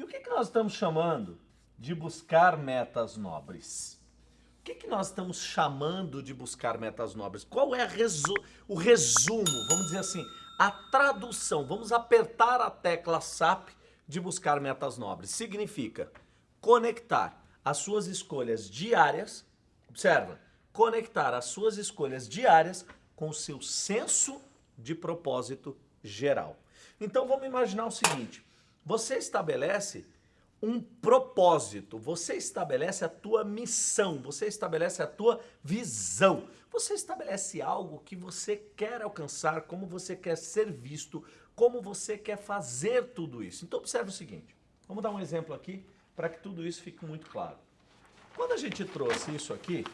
E o que, que nós estamos chamando de buscar metas nobres? O que, que nós estamos chamando de buscar metas nobres? Qual é resu o resumo, vamos dizer assim, a tradução? Vamos apertar a tecla SAP de buscar metas nobres. Significa conectar as suas escolhas diárias, observa, conectar as suas escolhas diárias com o seu senso de propósito geral. Então vamos imaginar o seguinte, você estabelece um propósito, você estabelece a tua missão, você estabelece a tua visão, você estabelece algo que você quer alcançar, como você quer ser visto, como você quer fazer tudo isso. Então observe o seguinte, vamos dar um exemplo aqui para que tudo isso fique muito claro. Quando a gente trouxe isso aqui,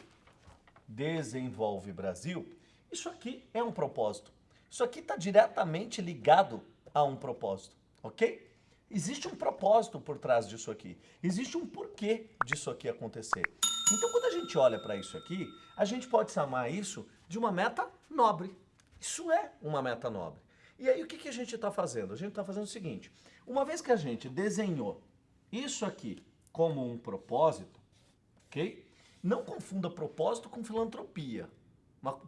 Desenvolve Brasil, isso aqui é um propósito. Isso aqui está diretamente ligado a um propósito, ok? Existe um propósito por trás disso aqui. Existe um porquê disso aqui acontecer. Então, quando a gente olha para isso aqui, a gente pode chamar isso de uma meta nobre. Isso é uma meta nobre. E aí, o que, que a gente está fazendo? A gente está fazendo o seguinte, uma vez que a gente desenhou isso aqui como um propósito, ok? Não confunda propósito com filantropia.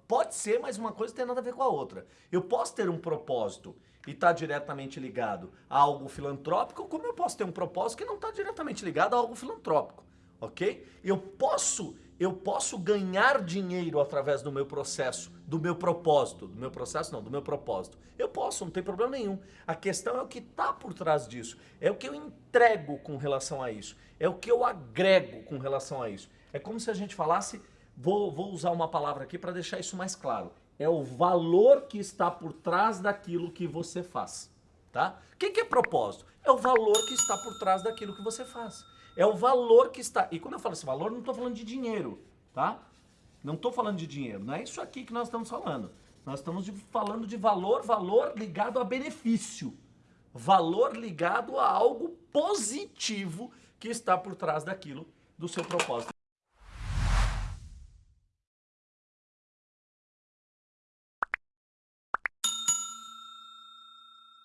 Pode ser, mas uma coisa tem nada a ver com a outra. Eu posso ter um propósito e estar tá diretamente ligado a algo filantrópico, como eu posso ter um propósito que não está diretamente ligado a algo filantrópico, ok? Eu posso, eu posso ganhar dinheiro através do meu processo, do meu propósito, do meu processo não, do meu propósito. Eu posso, não tem problema nenhum. A questão é o que está por trás disso, é o que eu entrego com relação a isso, é o que eu agrego com relação a isso. É como se a gente falasse Vou, vou usar uma palavra aqui para deixar isso mais claro. É o valor que está por trás daquilo que você faz. Tá? O que, que é propósito? É o valor que está por trás daquilo que você faz. É o valor que está... E quando eu falo esse valor, não estou falando de dinheiro, tá? Não estou falando de dinheiro, não é isso aqui que nós estamos falando. Nós estamos de, falando de valor, valor ligado a benefício. Valor ligado a algo positivo que está por trás daquilo do seu propósito.